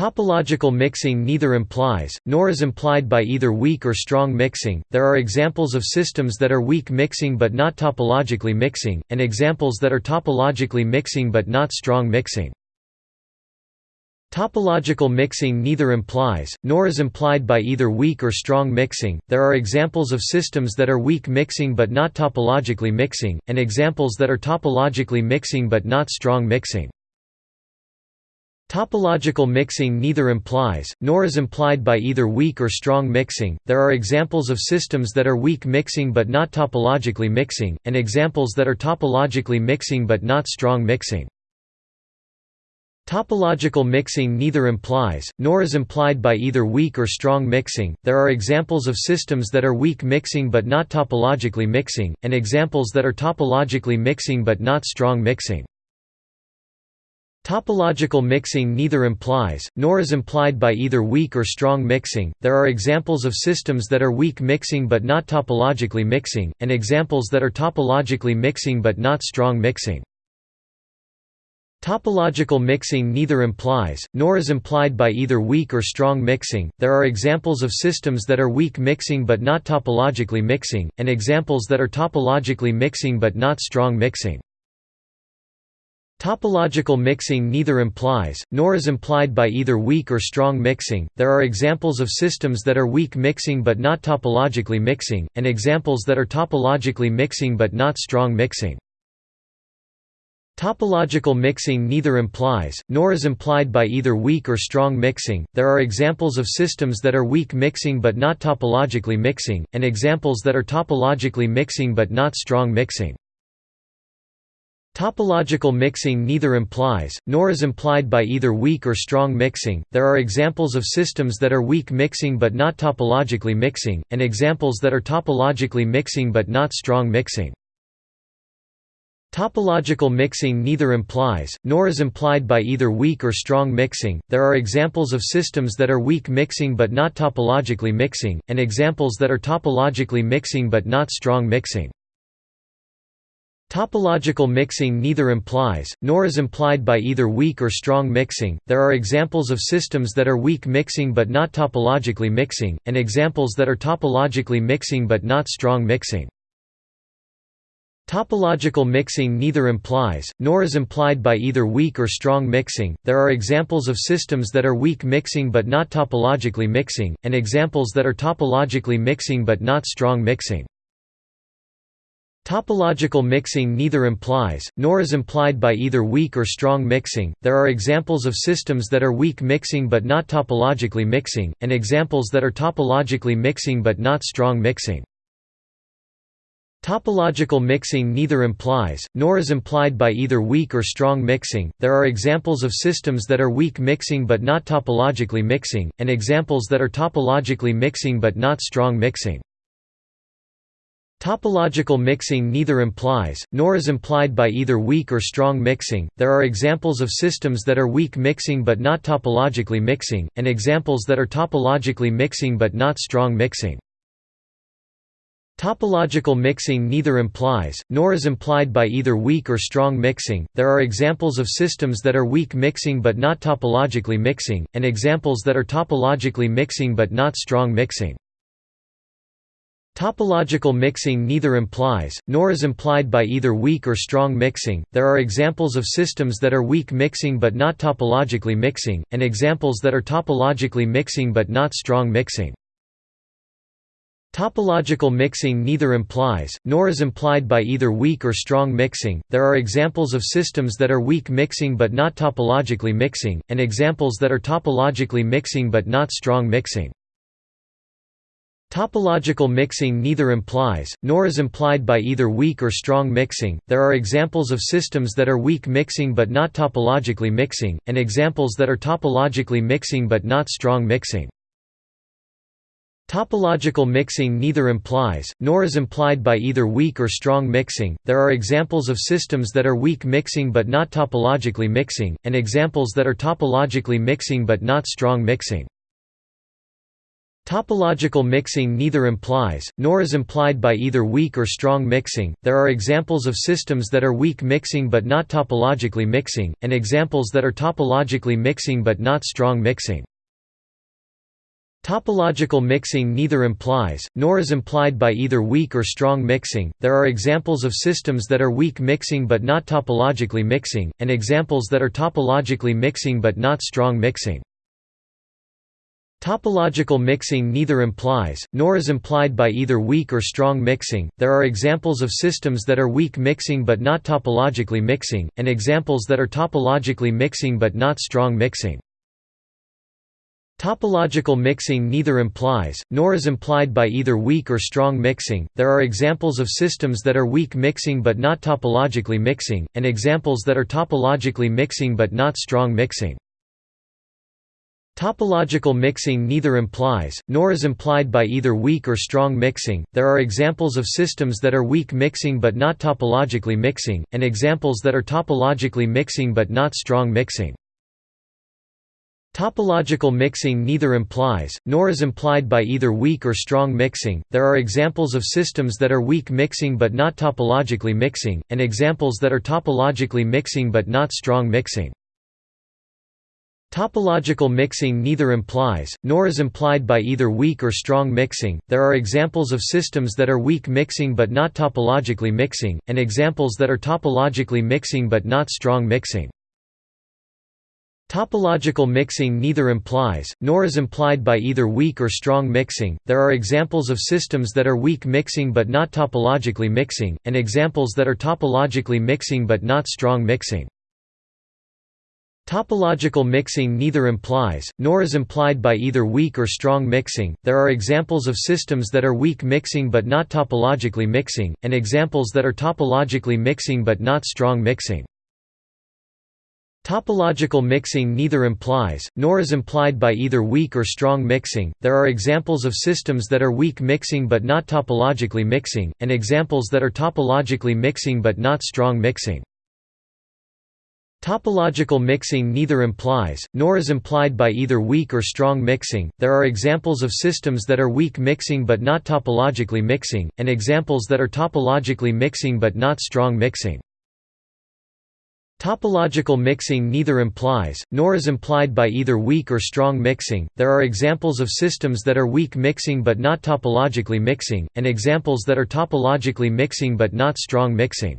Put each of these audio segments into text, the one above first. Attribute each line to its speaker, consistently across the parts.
Speaker 1: Topological mixing neither implies, nor is implied by either weak or strong mixing. There are examples of systems that are weak mixing but not topologically mixing, and examples that are topologically mixing but not strong mixing. Topological mixing neither implies, nor is implied by either weak or strong mixing. There are examples of systems that are weak mixing but not topologically mixing, and examples that are topologically mixing but not strong mixing. Topological mixing neither implies, nor is implied by either weak or strong mixing. There are examples of systems that are weak mixing but not topologically mixing, and examples that are topologically mixing but not strong mixing. Topological mixing neither implies, nor is implied by either weak or strong mixing. There are examples of systems that are weak mixing but not topologically mixing, and examples that are topologically mixing but not strong mixing. Topological mixing neither implies, nor is implied by either weak or strong mixing. There are examples of systems that are weak mixing but not topologically mixing, and examples that are topologically mixing but not strong mixing. Topological mixing neither implies, nor is implied by either weak or strong mixing. There are examples of systems that are weak mixing but not topologically mixing, and examples that are topologically mixing but not strong mixing. Topological mixing neither implies, nor is implied by either weak or strong mixing. There are examples of systems that are weak mixing but not topologically mixing, and examples that are topologically mixing but not strong mixing. Topological mixing neither implies, nor is implied by either weak or strong mixing. There are examples of systems that are weak mixing but not topologically mixing, and examples that are topologically mixing but not strong mixing. Topological mixing neither implies, nor is implied by either weak or strong mixing. There are examples of systems that are weak mixing but not topologically mixing, and examples that are topologically mixing but not strong mixing. Topological mixing neither implies, nor is implied by either weak or strong mixing. There are examples of systems that are weak mixing but not topologically mixing, and examples that are topologically mixing but not strong mixing. Topological mixing neither implies, nor is implied by either weak or strong mixing. There are examples of systems that are weak mixing but not topologically mixing, and examples that are topologically mixing but not strong mixing. Topological mixing neither implies, nor is implied by either weak or strong mixing. There are examples of systems that are weak mixing but not topologically mixing, and examples that are topologically mixing but not strong mixing. Topological mixing neither implies, nor is implied by either weak or strong mixing. There are examples of systems that are weak mixing but not topologically mixing, and examples that are topologically mixing but not strong mixing. Topological mixing neither implies, nor is implied by either weak or strong mixing. There are examples of systems that are weak mixing but not topologically mixing, and examples that are topologically mixing but not strong mixing. Topological mixing neither implies, nor is implied by either weak or strong mixing. There are examples of systems that are weak mixing but not topologically mixing, and examples that are topologically mixing but not strong mixing. Topological mixing neither implies, nor is implied by either weak or strong mixing. There are examples of systems that are weak mixing but not topologically mixing, and examples that are topologically mixing but not strong mixing. Topological mixing neither implies, nor is implied by either weak or strong mixing. There are examples of systems that are weak mixing but not topologically mixing, and examples that are topologically mixing but not strong mixing. Topological mixing neither implies, nor is implied by either weak or strong mixing. There are examples of systems that are weak mixing but not topologically mixing, and examples that are topologically mixing but not strong mixing. Topological mixing neither implies, nor is implied by either weak or strong mixing. There are examples of systems that are weak mixing but not topologically mixing, and examples that are topologically mixing but not strong mixing. Topological mixing neither implies, nor is implied by either weak or strong mixing. There are examples of systems that are weak mixing but not topologically mixing, and examples that are topologically mixing but not strong mixing. Topological mixing neither implies, nor is implied by either weak or strong mixing. There are examples of systems that are weak mixing but not topologically mixing, and examples that are topologically mixing but not strong mixing. Topological mixing neither implies, nor is implied by either weak or strong mixing. There are examples of systems that are weak mixing but not topologically mixing, and examples that are topologically mixing but not strong mixing. Topological mixing neither implies, nor is implied by either weak or strong mixing. There are examples of systems that are weak mixing but not topologically mixing, and examples that are topologically mixing but not strong mixing. Topological mixing neither implies, nor is implied by either weak or strong mixing. There are examples of systems that are weak mixing but not topologically mixing, and examples that are topologically mixing but not strong mixing. Topological mixing neither implies, nor is implied by either weak or strong mixing. There are examples of systems that are weak mixing but not topologically mixing, and examples that are topologically mixing but not strong mixing. Topological mixing neither implies, nor is implied by either weak or strong mixing. There are examples of systems that are weak mixing but not topologically mixing, and examples that are topologically mixing but not strong mixing. Topological mixing neither implies, nor is implied by either weak or strong mixing. There are examples of systems that are weak mixing but not topologically mixing, and examples that are topologically mixing but not strong mixing. Topological mixing neither implies, nor is implied by either weak or strong mixing. There are examples of systems that are weak mixing but not topologically mixing, and examples that are topologically mixing but not strong mixing. Topological mixing neither implies, nor is implied by either weak or strong mixing. There are examples of systems that are weak mixing but not topologically mixing, and examples that are topologically mixing but not strong mixing. Topological mixing neither implies, nor is implied by either weak or strong mixing. There are examples of systems that are weak mixing but not topologically mixing, and examples that are topologically mixing but not strong mixing. Topological mixing neither implies, nor is implied by either weak or strong mixing. There are examples of systems that are weak mixing but not topologically mixing, and examples that are topologically mixing but not strong mixing. Topological mixing neither implies, nor is implied by either weak or strong mixing. There are examples of systems that are weak mixing but not topologically mixing, and examples that are topologically mixing but not strong mixing.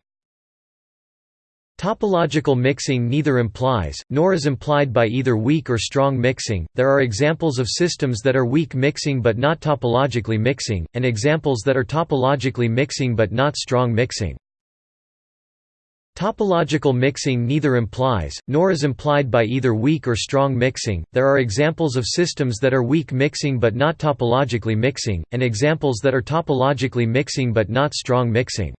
Speaker 1: Topological mixing neither implies, nor is implied by either weak or strong mixing. There are examples of systems that are weak mixing but not topologically mixing, and examples that are topologically mixing but not strong mixing. Topological mixing neither implies, nor is implied by either weak or strong mixing. There are examples of systems that are weak mixing but not topologically mixing, and examples that are topologically mixing but not strong mixing.